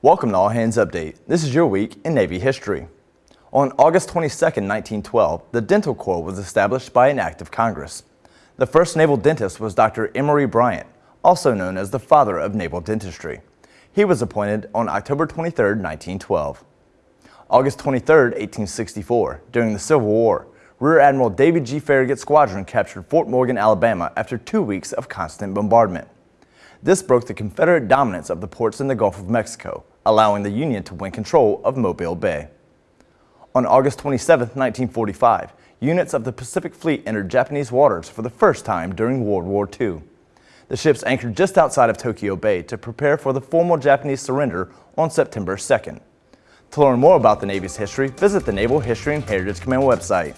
Welcome to All Hands Update. This is your week in Navy history. On August 22, 1912, the Dental Corps was established by an act of Congress. The first naval dentist was Dr. Emory Bryant, also known as the father of naval dentistry. He was appointed on October 23, 1912. August 23, 1864, during the Civil War, Rear Admiral David G. Farragut's Squadron captured Fort Morgan, Alabama after two weeks of constant bombardment. This broke the Confederate dominance of the ports in the Gulf of Mexico, allowing the Union to win control of Mobile Bay. On August 27, 1945, units of the Pacific Fleet entered Japanese waters for the first time during World War II. The ships anchored just outside of Tokyo Bay to prepare for the formal Japanese surrender on September 2nd. To learn more about the Navy's history, visit the Naval History and Heritage Command website.